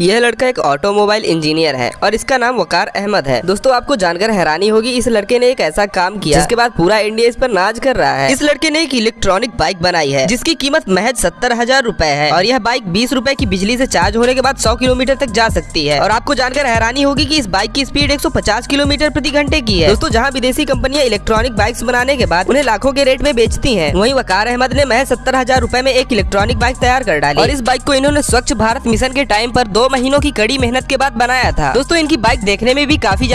यह लड़का एक ऑटोमोबाइल इंजीनियर है और इसका नाम वकार अहमद है। दोस्तों, आपको जानकर हैरानी होगी, इस लड़के ने एक ऐसा काम किया। जिसके बाद पूरा इंडिया इस पर नाज कर रहा है। इस लड़के ने एक इलेक्ट्रॉनिक बाइक बनाई है, जिसकी कीमत महज सत्तर हज़ार रूपए है और यह बाइक बीस रूपए की बिजली से चार्ज होने के बाद सौ किलोमीटर तक जा सकती है। और आपको जानकर हैरानी होगी की इस बाइक की स्पीड एक सौ पचास किलोमीटर प्रति घंटे की है। दोस्तों, जहाँ विदेशी कंपनियाँ इलेक्ट्रॉनिक बाइक बनाने के बाद उन्हें लाखों के रेट में बेचती है, वही वकार अहमद ने महज सत्तर हज़ार में एक इलेक्ट्रॉनिक बाइक तैयार कर डाली। और इस बाइक को इन्होंने स्वच्छ भारत मिशन के टाइम आरोप दो महीनों की कड़ी मेहनत के बाद बनाया था। दोस्तों, इनकी बाइक देखने में भी काफ़ी